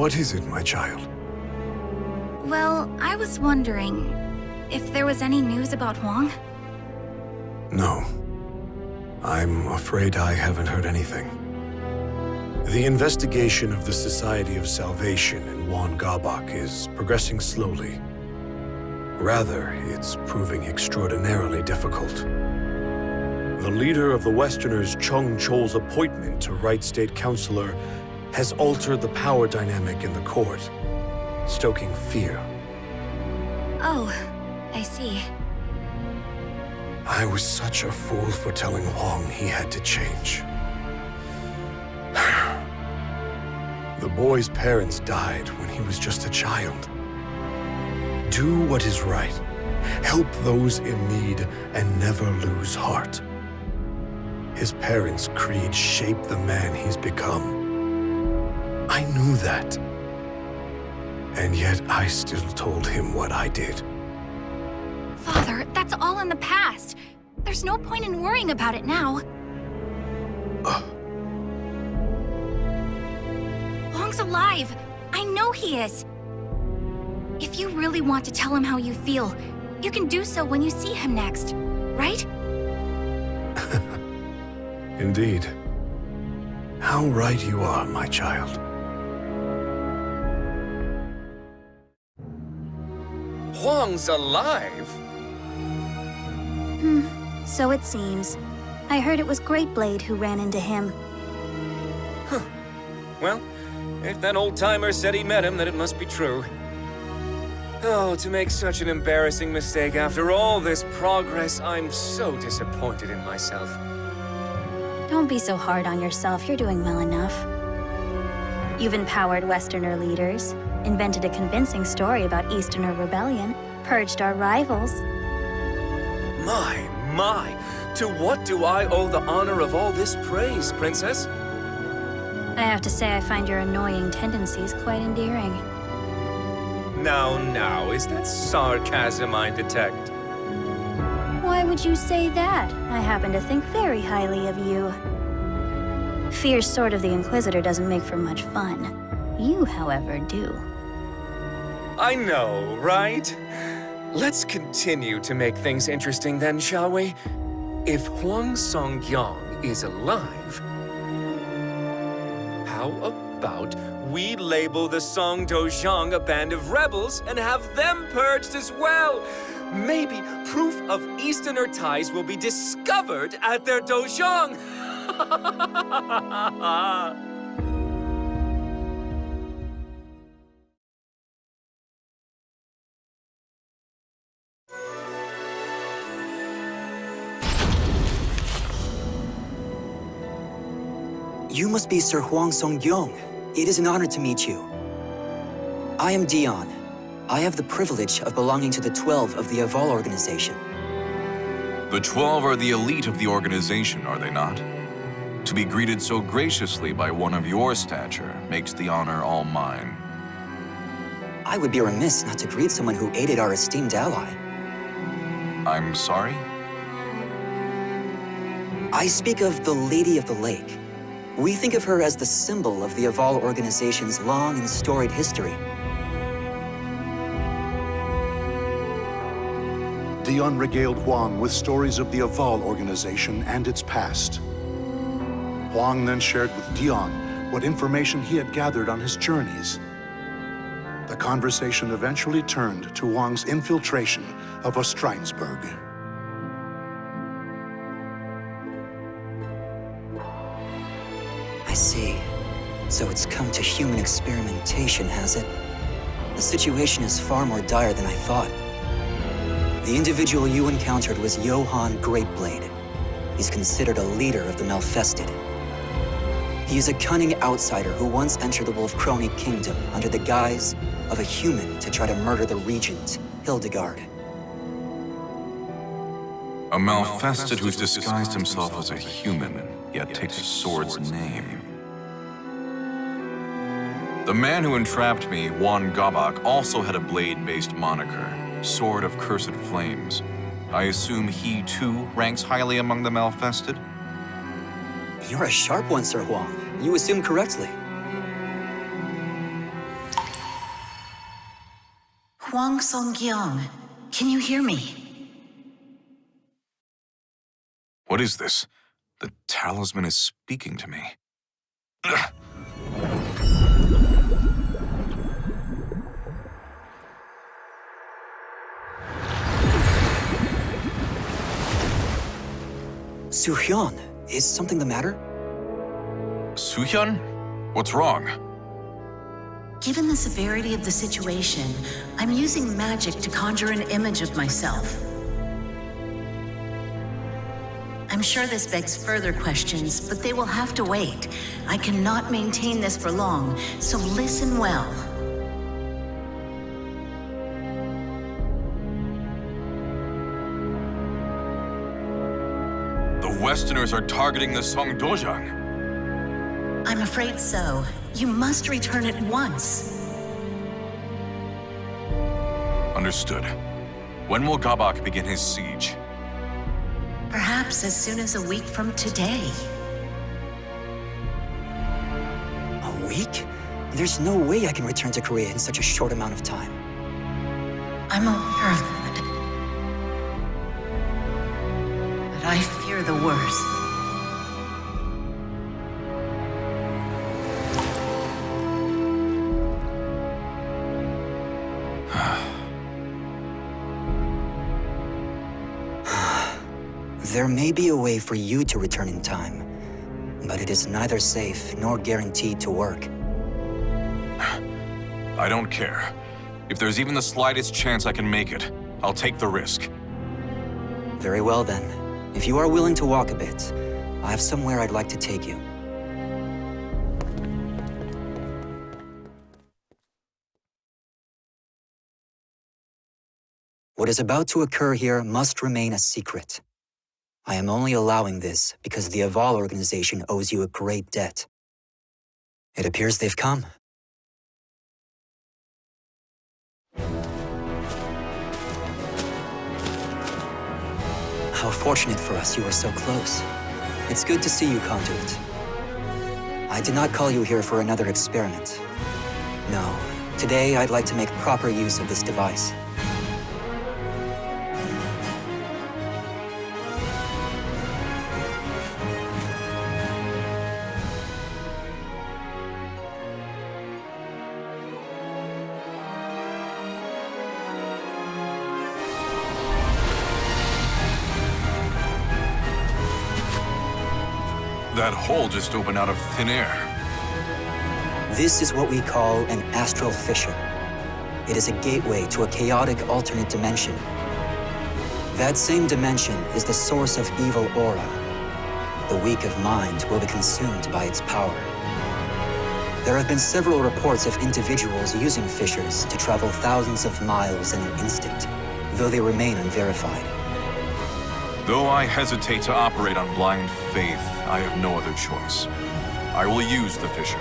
What is it, my child? Well, I was wondering if there was any news about Huang? No. I'm afraid I haven't heard anything. The investigation of the Society of Salvation in Juan Gabak is progressing slowly. Rather, it's proving extraordinarily difficult. The leader of the Westerners, Chung Chol's appointment to Right State Councilor has altered the power dynamic in the court, stoking fear. Oh, I see. I was such a fool for telling Huang he had to change. the boy's parents died when he was just a child. Do what is right. Help those in need and never lose heart. His parents' creed shaped the man he's become. I knew that. And yet I still told him what I did. Father, that's all in the past. There's no point in worrying about it now. Uh. Huang's alive. I know he is. If you really want to tell him how you feel, you can do so when you see him next, right? Indeed. How right you are, my child. Huang's alive? Hmm, so it seems. I heard it was Great Blade who ran into him. Huh. Well, if that old-timer said he met him, then it must be true. Oh, to make such an embarrassing mistake after all this progress, I'm so disappointed in myself. Don't be so hard on yourself, you're doing well enough. You've empowered Westerner leaders, invented a convincing story about Easterner rebellion, purged our rivals. My, my! To what do I owe the honor of all this praise, Princess? I have to say I find your annoying tendencies quite endearing. Now, now, is that sarcasm I detect? Why would you say that? I happen to think very highly of you. Fierce Sword of the Inquisitor doesn't make for much fun. You, however, do. I know, right? Let's continue to make things interesting then, shall we? If Huang Song-gyong is alive, how about we label the Song Dojang a band of rebels and have them purged as well? Maybe proof of Easterner ties will be discovered at their Dojang! You must be Sir Huang Song-gyong. It is an honor to meet you. I am Dion. I have the privilege of belonging to the Twelve of the Aval organization. The Twelve are the elite of the organization, are they not? To be greeted so graciously by one of your stature makes the honor all mine. I would be remiss not to greet someone who aided our esteemed ally. I'm sorry? I speak of the Lady of the Lake. We think of her as the symbol of the Aval organization's long and storied history. Dion regaled Huang with stories of the Aval organization and its past. Huang then shared with Dion what information he had gathered on his journeys. The conversation eventually turned to Huang's infiltration of Ostrheinsburg. See. So it's come to human experimentation, has it? The situation is far more dire than I thought. The individual you encountered was Johann Greatblade. He's considered a leader of the Malfested. He is a cunning outsider who once entered the Wolfkrone Kingdom under the guise of a human to try to murder the regent, Hildegard. A Malfested who's disguised himself as a human, yet takes a sword's name. The man who entrapped me, Juan Gabak, also had a blade-based moniker, Sword of Cursed Flames. I assume he, too, ranks highly among the Malfested? You're a sharp one, Sir Huang. You assume correctly. Huang Song-gyong, can you hear me? What is this? The talisman is speaking to me. Suhyun, is something the matter? Suhyun? What's wrong? Given the severity of the situation, I'm using magic to conjure an image of myself. I'm sure this begs further questions, but they will have to wait. I cannot maintain this for long, so listen well. Westerners are targeting the Songdojang. I'm afraid so. You must return at once. Understood. When will Gabak begin his siege? Perhaps as soon as a week from today. A week? There's no way I can return to Korea in such a short amount of time. I'm aware of that. But I fear the worst. There may be a way for you to return in time, but it is neither safe nor guaranteed to work. I don't care. If there's even the slightest chance I can make it, I'll take the risk. Very well then. If you are willing to walk a bit, I have somewhere I'd like to take you. What is about to occur here must remain a secret. I am only allowing this because the Aval organization owes you a great debt. It appears they've come. How fortunate for us you were so close. It's good to see you, Conduit. I did not call you here for another experiment. No, today I'd like to make proper use of this device. That hole just opened out of thin air. This is what we call an astral fissure. It is a gateway to a chaotic alternate dimension. That same dimension is the source of evil aura. The weak of mind will be consumed by its power. There have been several reports of individuals using fissures to travel thousands of miles in an instant, though they remain unverified. Though I hesitate to operate on blind faith, I have no other choice. I will use the fissure.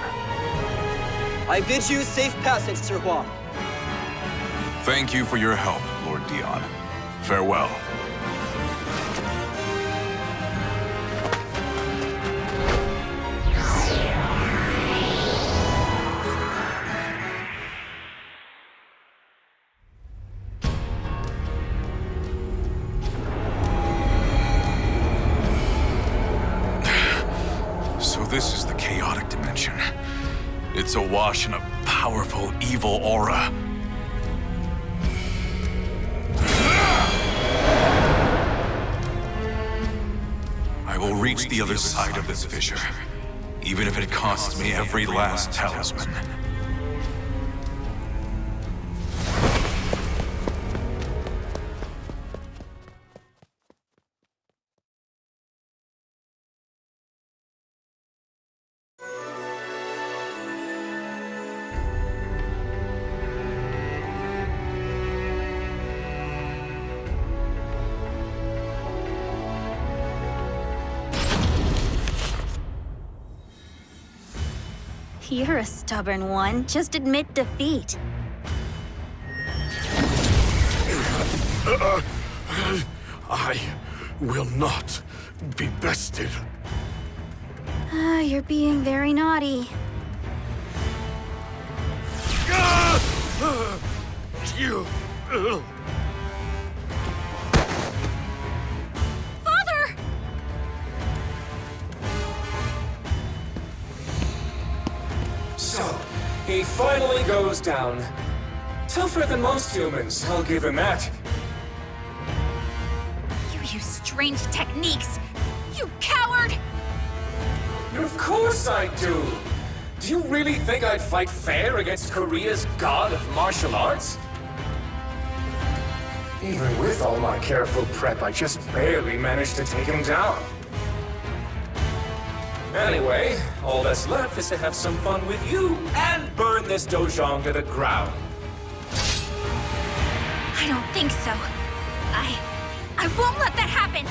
I bid you safe passage, Sir Huang. Thank you for your help, Lord Dion. Farewell. Awash in a powerful, evil aura. I will reach the other side of this fissure, even if it costs me every last talisman. You're a stubborn one. Just admit defeat. I will not be bested. Ah, you're being very naughty. You. He finally goes down. Tougher than most humans, I'll give him that. You use strange techniques! You coward! Of course I do! Do you really think I'd fight fair against Korea's god of martial arts? Even with all my careful prep, I just barely managed to take him down. Anyway, all that's left is to have some fun with you and burn this dojang to the ground. I don't think so. I... I won't let that happen!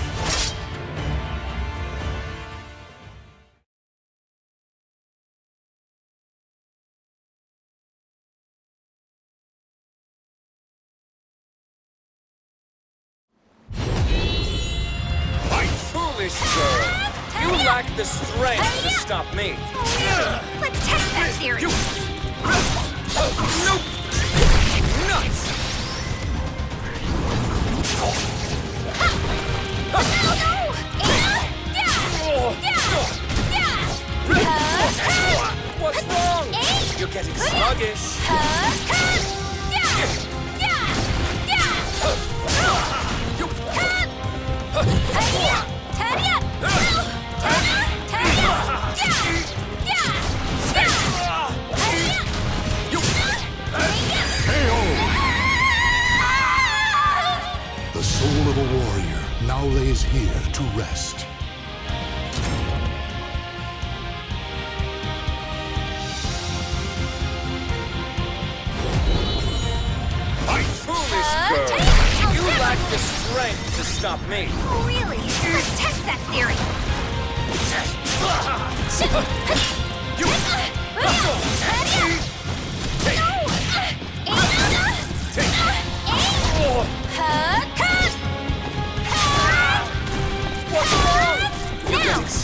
Foolish! You lack the strength to stop me. Let's test that theory! Nope! Nuts! What's wrong? You're getting sluggish. The now lays here to rest. My Foolish girl! You lack the strength to stop me. Really? Let's test that theory! What's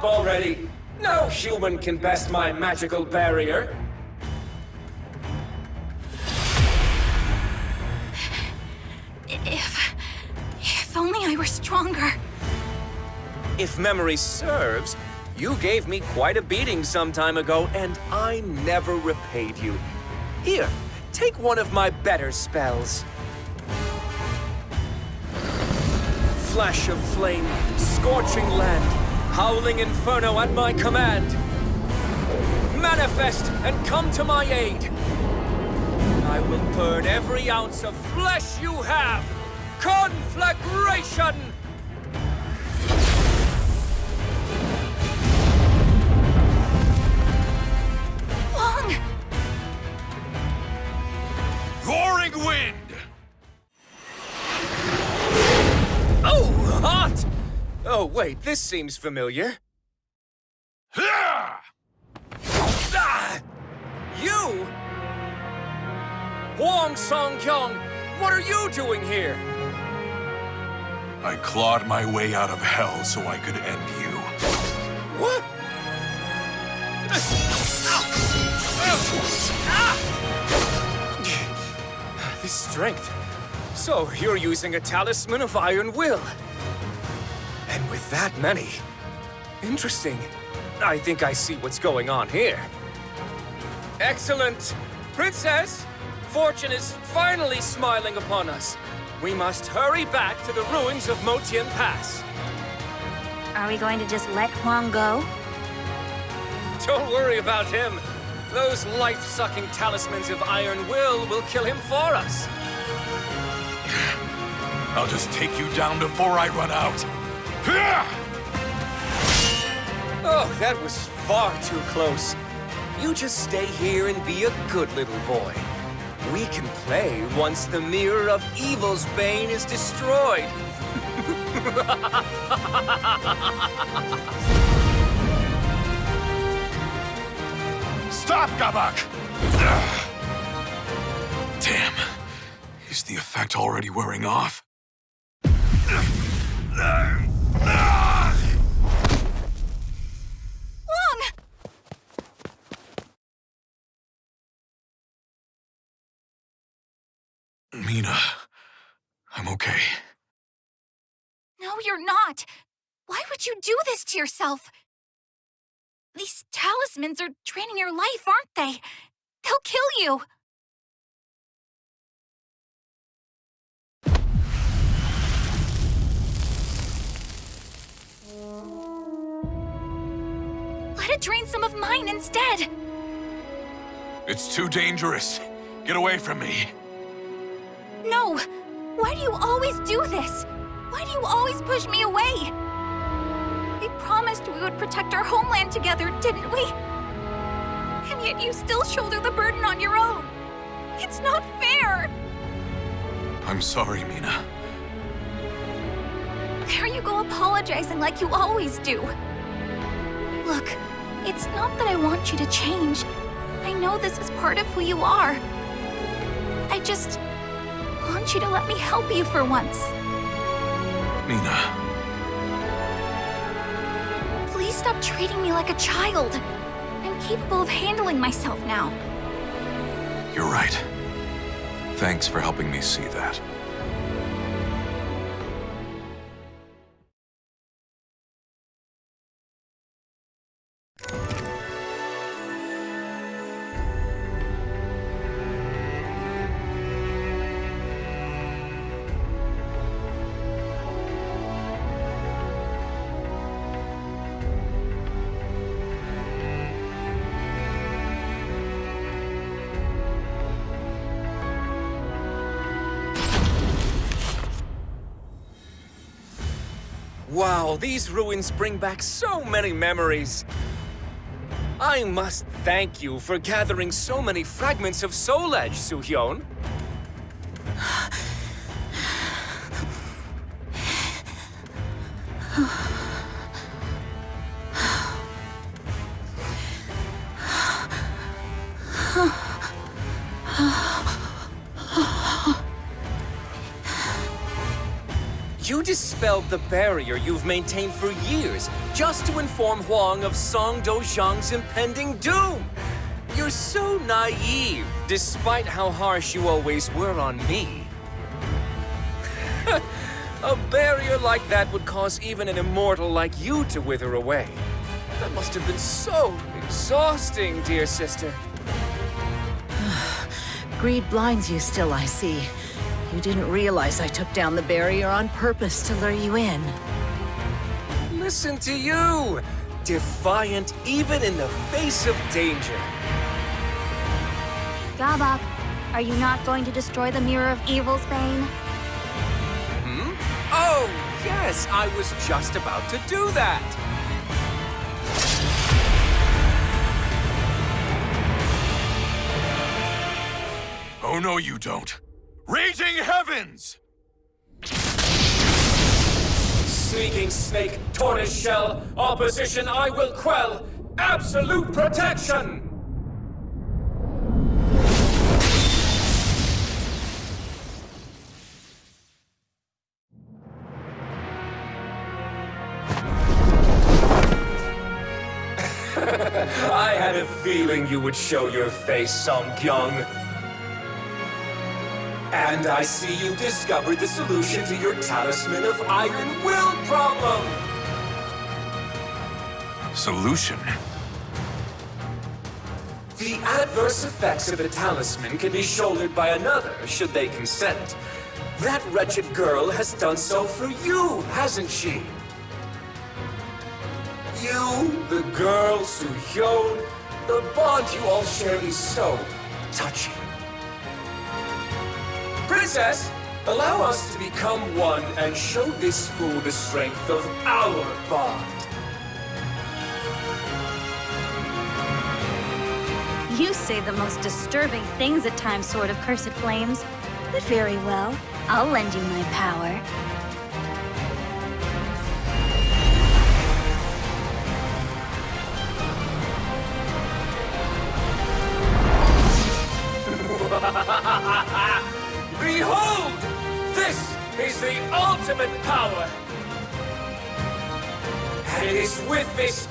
up already! No human can best my magical barrier. If... If only I were stronger. If memory serves, you gave me quite a beating some time ago, and I never repaid you. Here, take one of my better spells. Flash of flame, scorching land, howling inferno at my command. Manifest and come to my aid. I will burn every ounce of flesh you have. Conflagration! This seems familiar. Ah! You? Huang Song-kyung, what are you doing here? I clawed my way out of hell so I could end you. What? This strength. So, you're using a talisman of Iron Will. And with that many. Interesting. I think I see what's going on here. Excellent! Princess! Fortune is finally smiling upon us. We must hurry back to the ruins of Motian Pass. Are we going to just let Huang go? Don't worry about him. Those life-sucking talismans of Iron Will will kill him for us. I'll just take you down before I run out. Oh, that was far too close. You just stay here and be a good little boy. We can play once the Mirror of Evil's Bane is destroyed. Stop, Gabak! Damn. Is the effect already wearing off? Mina, I'm okay. No, you're not. Why would you do this to yourself? These talismans are draining your life, aren't they? They'll kill you. Let it drain some of mine instead. It's too dangerous. Get away from me. No! Why do you always do this? Why do you always push me away? We promised we would protect our homeland together, didn't we? And yet you still shoulder the burden on your own. It's not fair! I'm sorry, Mina. There you go apologizing like you always do. Look, it's not that I want you to change. I know this is part of who you are. I just want you to let me help you for once. Mina, Please stop treating me like a child. I'm capable of handling myself now. you're right. Thanks for helping me see that. Wow, these ruins bring back so many memories. I must thank you for gathering so many fragments of Soul Edge, Suhyun. You dispelled the barrier you've maintained for years just to inform Huang of Song Dojang's impending doom. You're so naive, despite how harsh you always were on me. A barrier like that would cause even an immortal like you to wither away. That must have been so exhausting, dear sister. Greed blinds you still, I see. You didn't realize I took down the barrier on purpose to lure you in. Listen to you! Defiant even in the face of danger. Gabak, are you not going to destroy the Mirror of Evil's Bane? Hmm? Oh, yes, I was just about to do that. Oh, no, you don't. Raging heavens! Sneaking snake, tortoise shell. Opposition I will quell. Absolute protection! I had a feeling you would show your face, Song Kyung. And I see you've discovered the solution to your Talisman of Iron Will problem! Solution? The adverse effects of a talisman can be shouldered by another, should they consent. That wretched girl has done so for you, hasn't she? You, the girl, Su-Hyun, the bond you all share is so touching. Princess, allow us to become one and show this fool the strength of our bond. You say the most disturbing things at times, Sword of Cursed Flames. But very well, I'll lend you my power.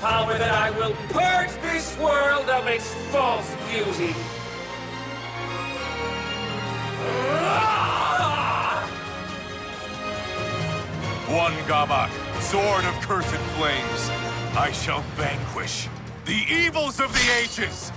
Power that I will purge this world of its false beauty. Ah! One Gabak, sword of cursed flames. I shall vanquish the evils of the ages!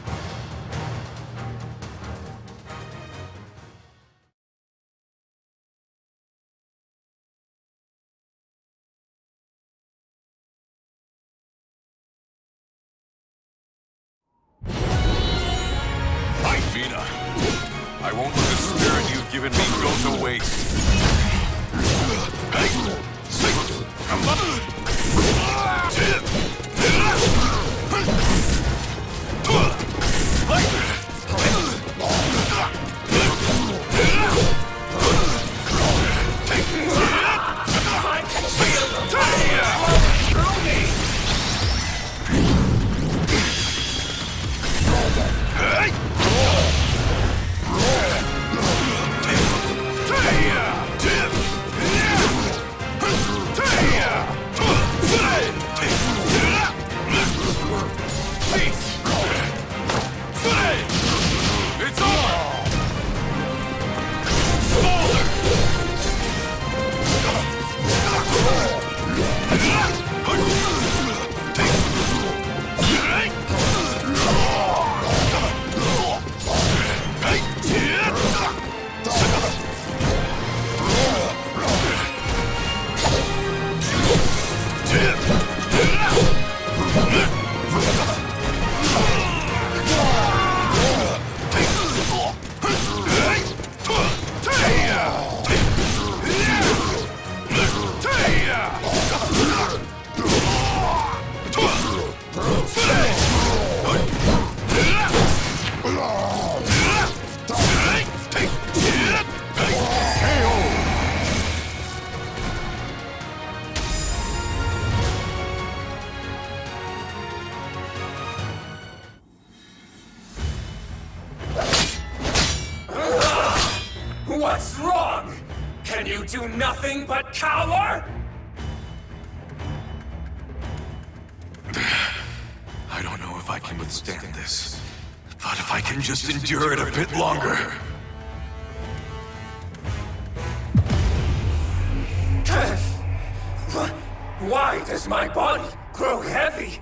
Why does my body grow heavy?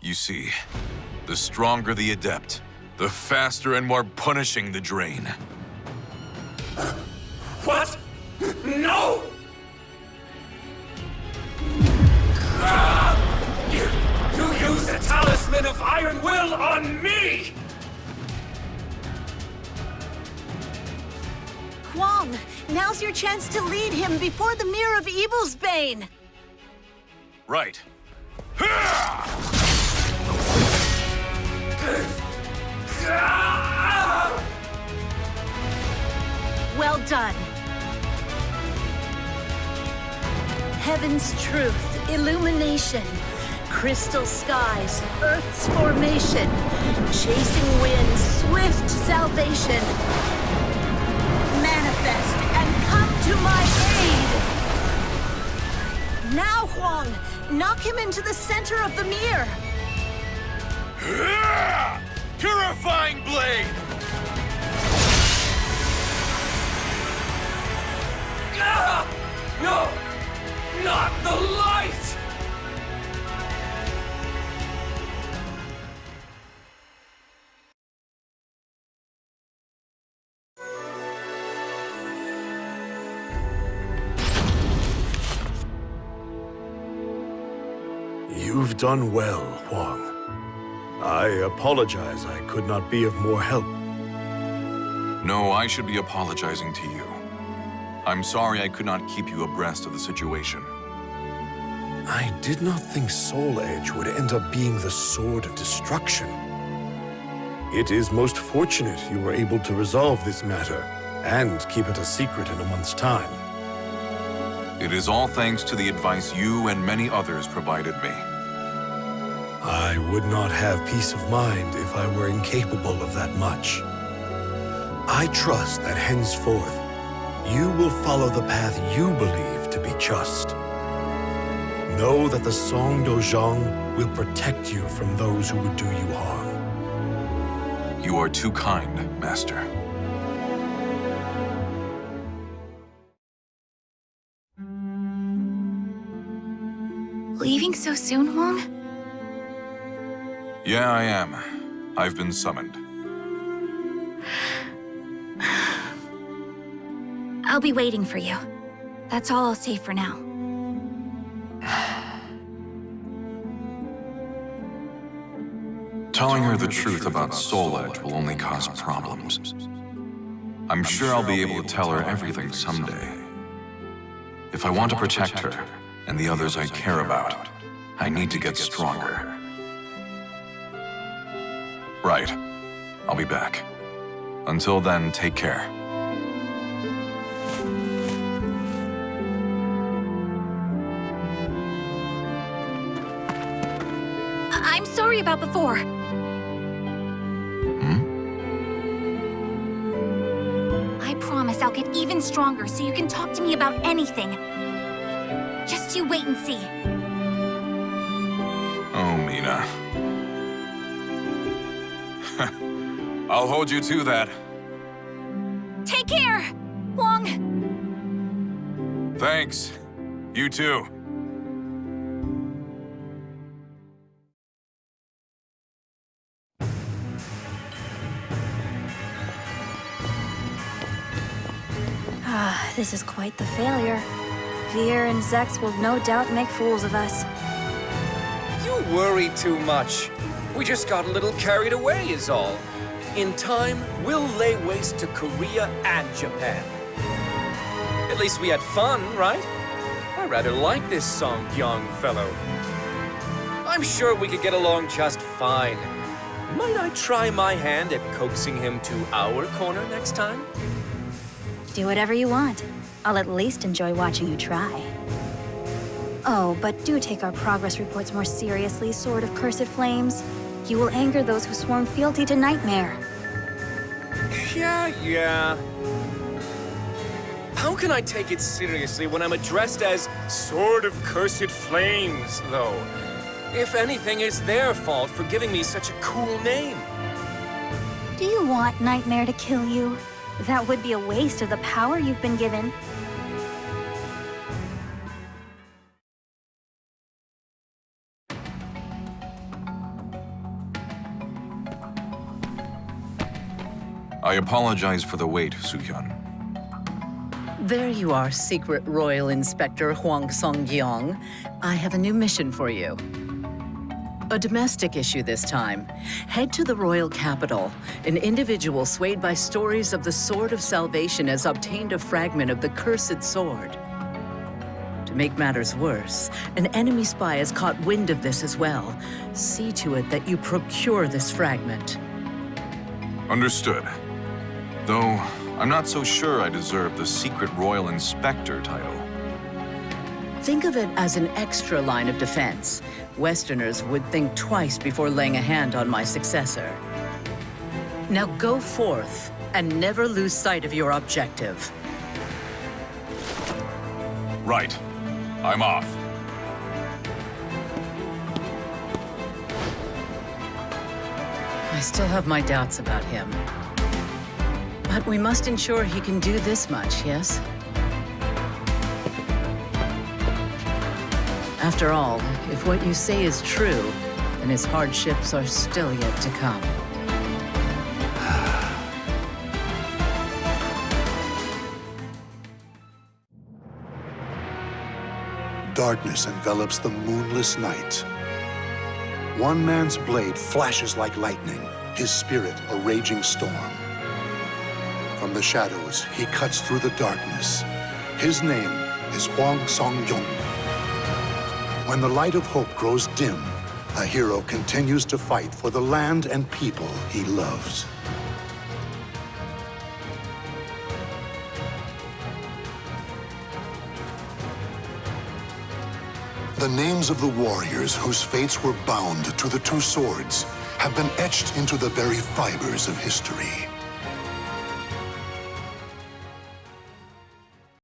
You see, the stronger the adept, the faster and more punishing the drain. What? No! Ah! You, you used the Talisman of Iron Will on me! Huang, now's your chance to lead him before the Mirror of Evil's Bane. Right. Well done. heaven's truth, illumination, crystal skies, earth's formation, chasing winds, swift salvation. To my aid! Now, Huang, knock him into the center of the mirror. Purifying blade! No! Not the light! You've done well, Huang. I apologize I could not be of more help. No, I should be apologizing to you. I'm sorry I could not keep you abreast of the situation. I did not think Soul Edge would end up being the Sword of Destruction. It is most fortunate you were able to resolve this matter, and keep it a secret in a month's time. It is all thanks to the advice you and many others provided me. I would not have peace of mind if I were incapable of that much. I trust that henceforth, you will follow the path you believe to be just. Know that the Song Dojang will protect you from those who would do you harm. You are too kind, Master. Leaving so soon, Huang? Yeah, I am. I've been summoned. I'll be waiting for you. That's all I'll say for now. Telling her the truth about Soul Edge will only cause problems. I'm sure I'll be able to tell her everything someday. If I want to protect her and the others I care about, I need to get stronger. Right. I'll be back. Until then, take care. I'm sorry about before. Hmm? I promise I'll get even stronger so you can talk to me about anything. Just you wait and see. Oh, Mina. I'll hold you to that. Take care, Huang. Thanks. You too. Ah, this is quite the failure. Veer and Zex will no doubt make fools of us. You worry too much. We just got a little carried away is all. In time, we'll lay waste to Korea and Japan. At least we had fun, right? I rather like this Song Kyung fellow. I'm sure we could get along just fine. Might I try my hand at coaxing him to our corner next time? Do whatever you want. I'll at least enjoy watching you try. Oh, but do take our progress reports more seriously, Sword of Cursed Flames. You will anger those who sworn fealty to Nightmare. Yeah, yeah. How can I take it seriously when I'm addressed as Sword of Cursed Flames, though? If anything, it's their fault for giving me such a cool name. Do you want Nightmare to kill you? That would be a waste of the power you've been given. I apologize for the wait, Suhyun. There you are, Secret Royal Inspector Huang Song-gyong. I have a new mission for you. A domestic issue this time. Head to the royal capital. An individual swayed by stories of the Sword of Salvation has obtained a fragment of the Cursed Sword. To make matters worse, an enemy spy has caught wind of this as well. See to it that you procure this fragment. Understood. Though, I'm not so sure I deserve the Secret Royal Inspector title. Think of it as an extra line of defense. Westerners would think twice before laying a hand on my successor. Now go forth and never lose sight of your objective. Right. I'm off. I still have my doubts about him. But we must ensure he can do this much, yes? After all, if what you say is true, then his hardships are still yet to come. Darkness envelops the moonless night. One man's blade flashes like lightning, his spirit a raging storm. The shadows, he cuts through the darkness. His name is Huang Song-gyong. When the light of hope grows dim, a hero continues to fight for the land and people he loves. The names of the warriors whose fates were bound to the two swords have been etched into the very fibers of history.